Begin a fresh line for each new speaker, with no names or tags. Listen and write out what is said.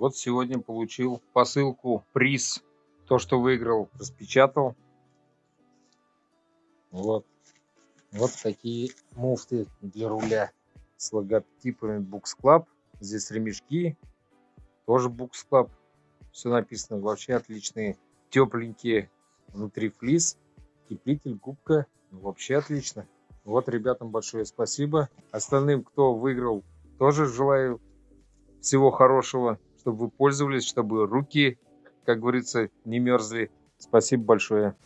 Вот сегодня получил посылку, приз. То, что выиграл, распечатал. Вот. Вот такие муфты для руля с логотипами Books Club. Здесь ремешки, тоже Books Club. Все написано вообще отличные, тепленькие. Внутри флис, теплитель, губка. Ну, вообще отлично. Вот ребятам большое спасибо. Остальным, кто выиграл, тоже желаю всего хорошего, чтобы вы пользовались, чтобы руки, как говорится, не мерзли. Спасибо большое.